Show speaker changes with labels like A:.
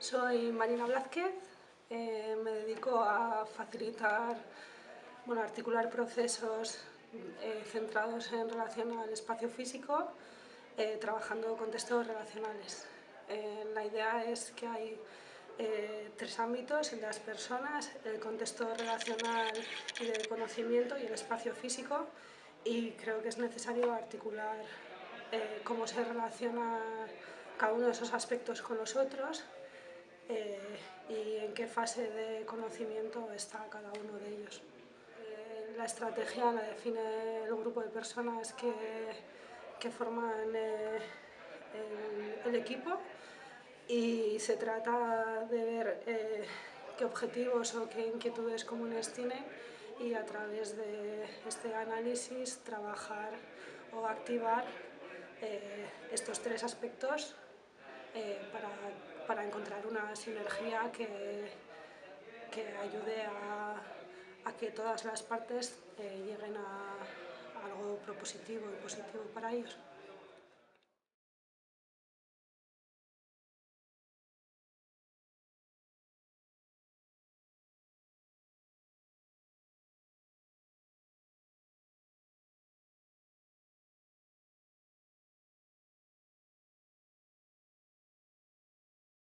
A: Soy Marina Blázquez, eh, me dedico a facilitar, bueno, articular procesos eh, centrados en relación al espacio físico, eh, trabajando con textos relacionales. la idea es que hay tres ámbitos, el de las personas, el contexto relacional y de conocimiento y el espacio físico, y creo que es necesario articular cómo se relaciona cada uno de esos aspectos con los otros eh, y en qué fase de conocimiento está cada uno de ellos. Eh, la estrategia la define el grupo de personas que, que forman eh, el, equipo y se trata de ver qué objetivos o qué inquietudes comunes tienen y a través de este análisis trabajar o activar estos tres aspectos para para encontrar una sinergia que, que ayude a, que todas las partes eh, lleguen a algo propositivo y positivo para ellos.